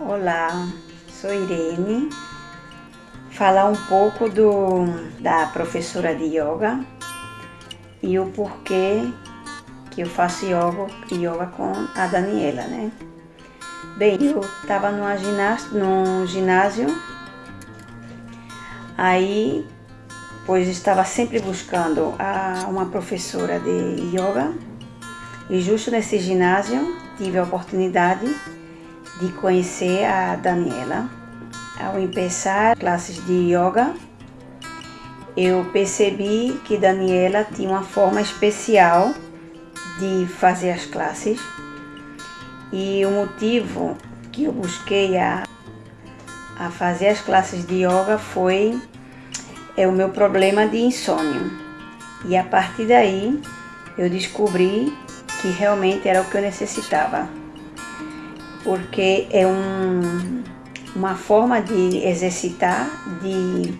Olá, sou Irene. Falar um pouco do, da professora de yoga e o porquê que eu faço yoga, yoga com a Daniela, né? Bem, eu estava num ginásio, num ginásio, aí, pois estava sempre buscando a, uma professora de yoga e justo nesse ginásio tive a oportunidade de conhecer a Daniela. Ao começar classes de yoga, eu percebi que Daniela tinha uma forma especial de fazer as classes e o motivo que eu busquei a, a fazer as classes de yoga foi é o meu problema de insônia. E a partir daí eu descobri que realmente era o que eu necessitava. Porque é um, uma forma de exercitar, de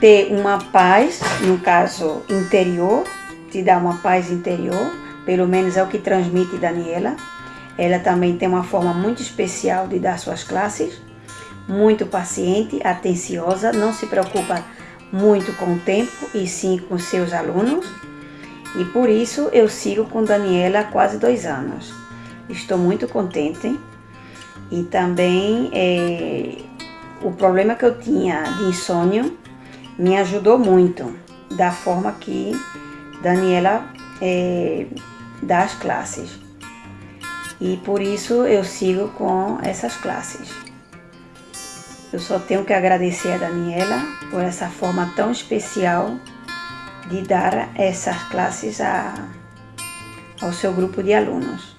ter uma paz, no caso interior, te dá uma paz interior, pelo menos é o que transmite Daniela. Ela também tem uma forma muito especial de dar suas classes, muito paciente, atenciosa, não se preocupa muito com o tempo e sim com seus alunos e por isso eu sigo com Daniela há quase dois anos. Estou muito contente e também é, o problema que eu tinha de insônia me ajudou muito da forma que Daniela é, dá as classes. E por isso eu sigo com essas classes. Eu só tenho que agradecer a Daniela por essa forma tão especial de dar essas classes a, ao seu grupo de alunos.